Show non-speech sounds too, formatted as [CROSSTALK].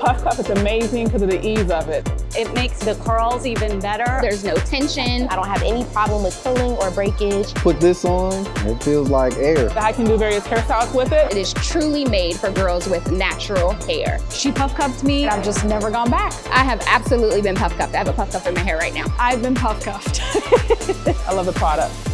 Puff Cuff is amazing because of the ease of it. It makes the curls even better. There's no tension. I don't have any problem with pulling or breakage. Put this on, it feels like air. I can do various hairstyles with it. It is truly made for girls with natural hair. She puff cuffed me. I've just never gone back. I have absolutely been puff cuffed. I have a puff cuff in my hair right now. I've been puff cuffed. [LAUGHS] I love the product.